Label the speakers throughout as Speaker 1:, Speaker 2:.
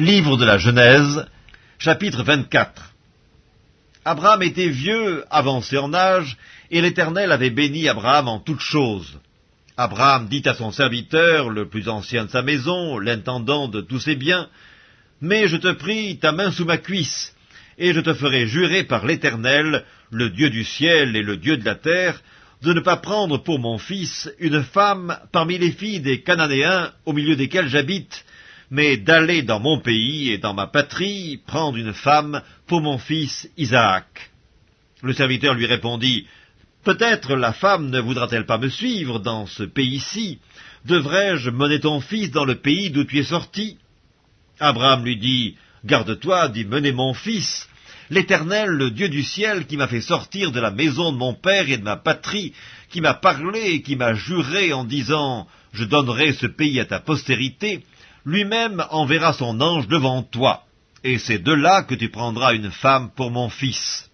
Speaker 1: Livre de la Genèse, chapitre 24 Abraham était vieux, avancé en âge, et l'Éternel avait béni Abraham en toutes choses. Abraham dit à son serviteur, le plus ancien de sa maison, l'intendant de tous ses biens, Mais je te prie, ta main sous ma cuisse, et je te ferai jurer par l'Éternel, le Dieu du ciel et le Dieu de la terre, de ne pas prendre pour mon fils une femme parmi les filles des Cananéens au milieu desquels j'habite, mais d'aller dans mon pays et dans ma patrie prendre une femme pour mon fils Isaac. Le serviteur lui répondit, Peut-être la femme ne voudra-t-elle pas me suivre dans ce pays-ci? Devrais-je mener ton fils dans le pays d'où tu es sorti? Abraham lui dit, Garde-toi d'y mener mon fils. L'Éternel, le Dieu du ciel, qui m'a fait sortir de la maison de mon père et de ma patrie, qui m'a parlé et qui m'a juré en disant, Je donnerai ce pays à ta postérité, lui-même enverra son ange devant toi, et c'est de là que tu prendras une femme pour mon fils.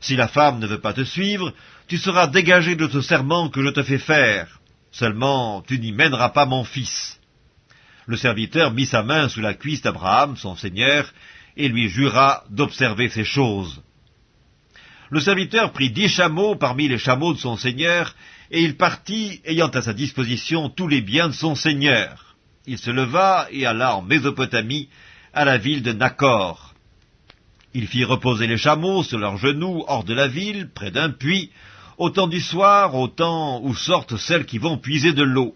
Speaker 1: Si la femme ne veut pas te suivre, tu seras dégagé de ce serment que je te fais faire. Seulement, tu n'y mèneras pas mon fils. Le serviteur mit sa main sous la cuisse d'Abraham, son seigneur, et lui jura d'observer ces choses. Le serviteur prit dix chameaux parmi les chameaux de son seigneur, et il partit, ayant à sa disposition tous les biens de son seigneur il se leva et alla en Mésopotamie, à la ville de Nacor. Il fit reposer les chameaux sur leurs genoux hors de la ville, près d'un puits, au temps du soir, au temps où sortent celles qui vont puiser de l'eau.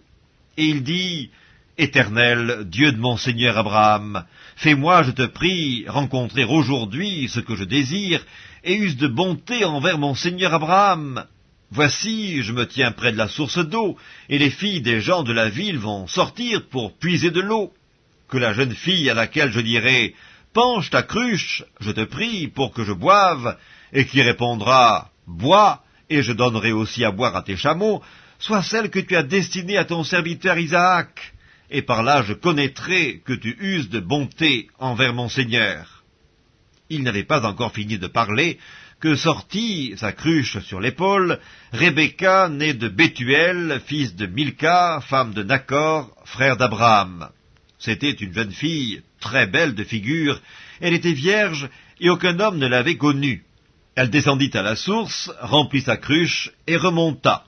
Speaker 1: Et il dit, Éternel, Dieu de mon Seigneur Abraham, fais-moi, je te prie, rencontrer aujourd'hui ce que je désire, et use de bonté envers mon Seigneur Abraham, Voici, je me tiens près de la source d'eau, et les filles des gens de la ville vont sortir pour puiser de l'eau. Que la jeune fille à laquelle je dirai Penche ta cruche, je te prie, pour que je boive, et qui répondra Bois, et je donnerai aussi à boire à tes chameaux, soit celle que tu as destinée à ton serviteur Isaac, et par là je connaîtrai que tu uses de bonté envers mon Seigneur. Il n'avait pas encore fini de parler, que sortit, sa cruche sur l'épaule, Rebecca, née de Bethuel, fils de Milka, femme de Nacor, frère d'Abraham. C'était une jeune fille, très belle de figure, elle était vierge, et aucun homme ne l'avait connue. Elle descendit à la source, remplit sa cruche, et remonta.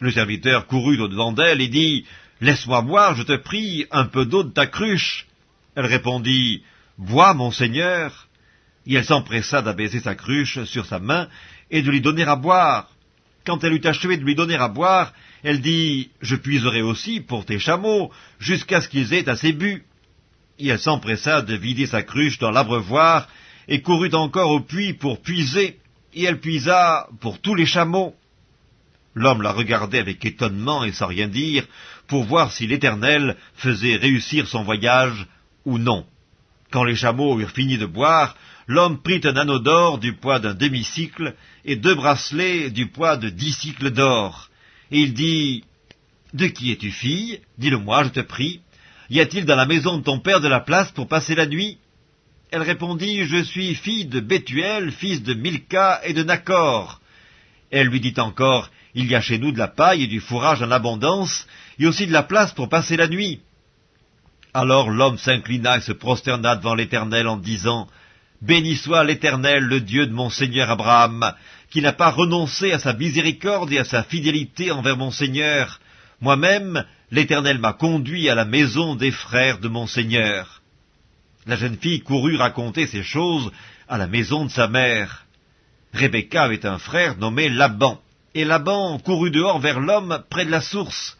Speaker 1: Le serviteur courut au-devant d'elle et dit, « Laisse-moi boire, je te prie, un peu d'eau de ta cruche. » Elle répondit, « Bois, mon Seigneur. » et elle s'empressa d'abaiser sa cruche sur sa main et de lui donner à boire. Quand elle eut achevé de lui donner à boire, elle dit « Je puiserai aussi pour tes chameaux, jusqu'à ce qu'ils aient assez bu. » Et elle s'empressa de vider sa cruche dans l'abreuvoir, et courut encore au puits pour puiser, et elle puisa pour tous les chameaux. L'homme la regardait avec étonnement et sans rien dire, pour voir si l'Éternel faisait réussir son voyage ou non. Quand les chameaux eurent fini de boire, l'homme prit un anneau d'or du poids d'un demi-cycle et deux bracelets du poids de dix cycles d'or. Et il dit, De qui es-tu fille? Dis-le-moi, je te prie. Y a-t-il dans la maison de ton père de la place pour passer la nuit? Elle répondit, Je suis fille de Bethuel, fils de Milka et de Nacor. Elle lui dit encore, Il y a chez nous de la paille et du fourrage en abondance, et aussi de la place pour passer la nuit. Alors l'homme s'inclina et se prosterna devant l'Éternel en disant, Béni soit l'Éternel, le Dieu de mon Seigneur Abraham, qui n'a pas renoncé à sa miséricorde et à sa fidélité envers mon Seigneur. Moi-même, l'Éternel m'a conduit à la maison des frères de mon Seigneur. La jeune fille courut raconter ces choses à la maison de sa mère. Rebecca avait un frère nommé Laban, et Laban courut dehors vers l'homme près de la source.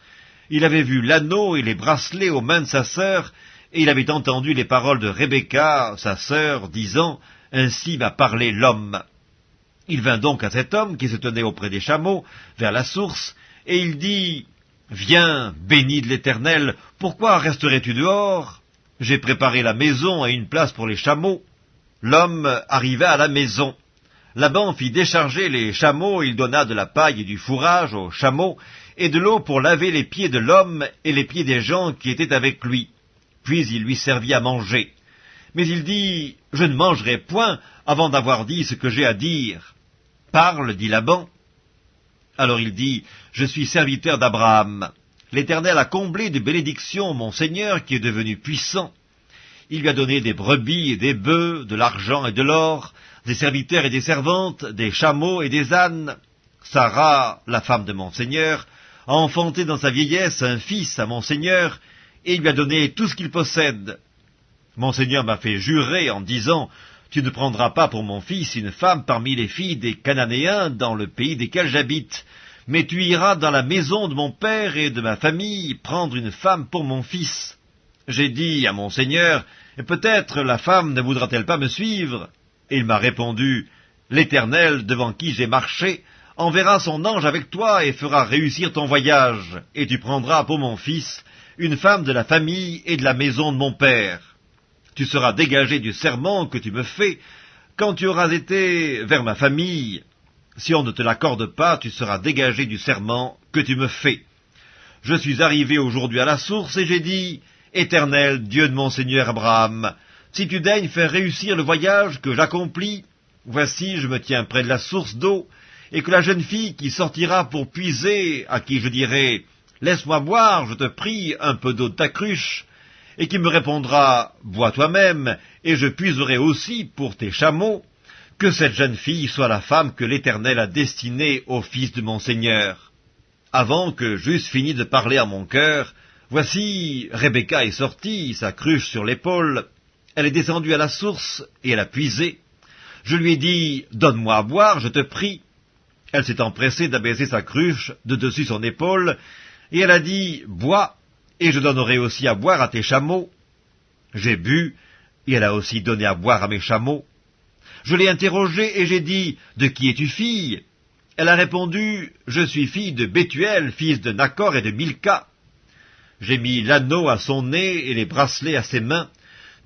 Speaker 1: Il avait vu l'anneau et les bracelets aux mains de sa sœur, et il avait entendu les paroles de Rebecca, sa sœur, disant « Ainsi m'a parlé l'homme ». Il vint donc à cet homme qui se tenait auprès des chameaux, vers la source, et il dit « Viens, béni de l'Éternel, pourquoi resterais-tu dehors? J'ai préparé la maison et une place pour les chameaux. » L'homme arriva à la maison. Laban fit décharger les chameaux, il donna de la paille et du fourrage aux chameaux, et de l'eau pour laver les pieds de l'homme et les pieds des gens qui étaient avec lui puis il lui servit à manger. Mais il dit, Je ne mangerai point avant d'avoir dit ce que j'ai à dire. Parle, dit Laban. Alors il dit, Je suis serviteur d'Abraham. L'Éternel a comblé de bénédictions mon Seigneur qui est devenu puissant. il lui a donné des brebis et des bœufs, de l'argent et de l'or, des serviteurs et des servantes, des chameaux et des ânes. Sarah, la femme de mon Seigneur, a enfanté dans sa vieillesse un fils à mon Seigneur, et lui a donné tout ce qu'il possède. Mon Seigneur m'a fait jurer en disant, Tu ne prendras pas pour mon fils une femme parmi les filles des Cananéens dans le pays desquels j'habite, mais tu iras dans la maison de mon père et de ma famille prendre une femme pour mon fils. J'ai dit à mon Seigneur, Peut-être la femme ne voudra-t-elle pas me suivre? Et il m'a répondu, L'Éternel, devant qui j'ai marché, enverra son ange avec toi et fera réussir ton voyage, et tu prendras pour mon fils une femme de la famille et de la maison de mon père. Tu seras dégagé du serment que tu me fais quand tu auras été vers ma famille. Si on ne te l'accorde pas, tu seras dégagé du serment que tu me fais. Je suis arrivé aujourd'hui à la source et j'ai dit, Éternel Dieu de mon Seigneur Abraham, si tu daignes faire réussir le voyage que j'accomplis, voici je me tiens près de la source d'eau, et que la jeune fille qui sortira pour puiser, à qui je dirai, Laisse-moi boire, je te prie, un peu d'eau de ta cruche, et qui me répondra, Bois toi-même, et je puiserai aussi pour tes chameaux, que cette jeune fille soit la femme que l'Éternel a destinée au fils de mon Seigneur. Avant que j'eusse fini de parler à mon cœur, Voici, Rebecca est sortie, sa cruche sur l'épaule. Elle est descendue à la source et elle a puisé. Je lui ai dit, donne-moi à boire, je te prie. Elle s'est empressée d'abaisser sa cruche de dessus son épaule, et elle a dit, bois, et je donnerai aussi à boire à tes chameaux. J'ai bu, et elle a aussi donné à boire à mes chameaux. Je l'ai interrogée et j'ai dit, de qui es-tu fille? Elle a répondu, je suis fille de Bethuel, fils de Nacor et de Milka. J'ai mis l'anneau à son nez et les bracelets à ses mains,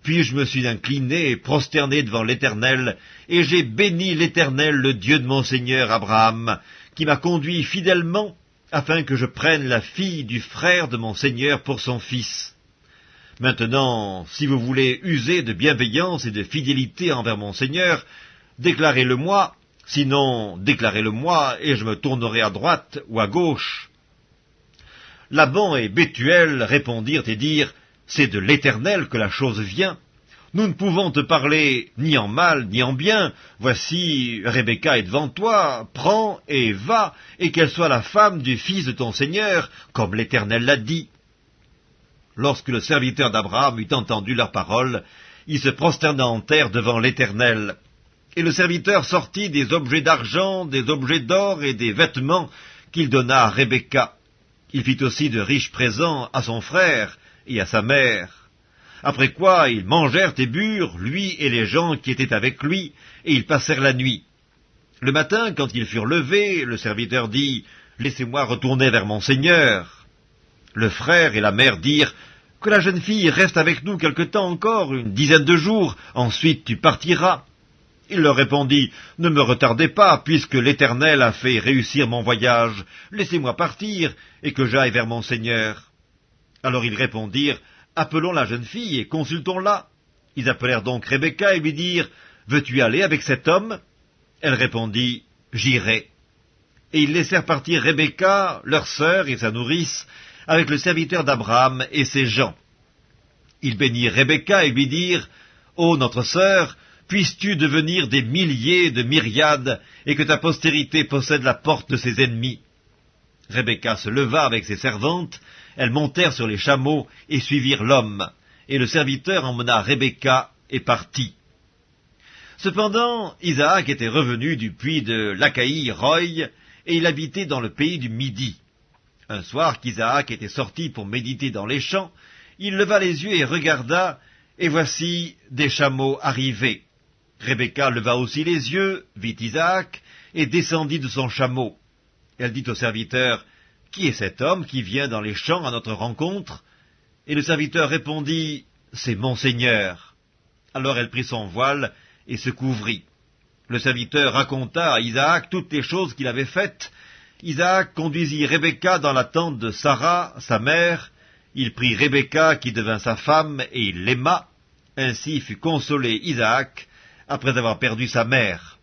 Speaker 1: puis je me suis incliné et prosterné devant l'Éternel, et j'ai béni l'Éternel, le Dieu de mon Seigneur Abraham, qui m'a conduit fidèlement, afin que je prenne la fille du frère de mon Seigneur pour son fils. Maintenant, si vous voulez user de bienveillance et de fidélité envers mon Seigneur, déclarez-le-moi, sinon déclarez-le-moi, et je me tournerai à droite ou à gauche. Laban et Bethuel répondirent et dirent, C'est de l'Éternel que la chose vient. Nous ne pouvons te parler ni en mal ni en bien. Voici, Rebecca est devant toi, prends et va, et qu'elle soit la femme du fils de ton Seigneur, comme l'Éternel l'a dit. Lorsque le serviteur d'Abraham eut entendu leurs paroles, il se prosterna en terre devant l'Éternel. Et le serviteur sortit des objets d'argent, des objets d'or et des vêtements qu'il donna à Rebecca. Il fit aussi de riches présents à son frère et à sa mère. Après quoi ils mangèrent et burent, lui et les gens qui étaient avec lui, et ils passèrent la nuit. Le matin, quand ils furent levés, le serviteur dit, Laissez-moi retourner vers mon Seigneur. Le frère et la mère dirent, Que la jeune fille reste avec nous quelque temps encore, une dizaine de jours, ensuite tu partiras. Il leur répondit, Ne me retardez pas, puisque l'Éternel a fait réussir mon voyage. Laissez-moi partir, et que j'aille vers mon Seigneur. Alors ils répondirent, Appelons la jeune fille et consultons-la. Ils appelèrent donc Rebecca et lui dirent, Veux-tu aller avec cet homme? Elle répondit, J'irai. Et ils laissèrent partir Rebecca, leur sœur et sa nourrice, avec le serviteur d'Abraham et ses gens. Ils bénirent Rebecca et lui dirent, Ô notre sœur, puisses-tu devenir des milliers de myriades, et que ta postérité possède la porte de ses ennemis? Rebecca se leva avec ses servantes, elles montèrent sur les chameaux et suivirent l'homme, et le serviteur emmena Rebecca et partit. Cependant, Isaac était revenu du puits de l'Achaï Roy, et il habitait dans le pays du Midi. Un soir qu'Isaac était sorti pour méditer dans les champs, il leva les yeux et regarda, et voici des chameaux arrivés. Rebecca leva aussi les yeux, vit Isaac, et descendit de son chameau. Elle dit au serviteur, Qui est cet homme qui vient dans les champs à notre rencontre? Et le serviteur répondit, C'est mon Seigneur. Alors elle prit son voile et se couvrit. Le serviteur raconta à Isaac toutes les choses qu'il avait faites. Isaac conduisit Rebecca dans la tente de Sarah, sa mère. Il prit Rebecca qui devint sa femme et il l'aima. Ainsi fut consolé Isaac après avoir perdu sa mère.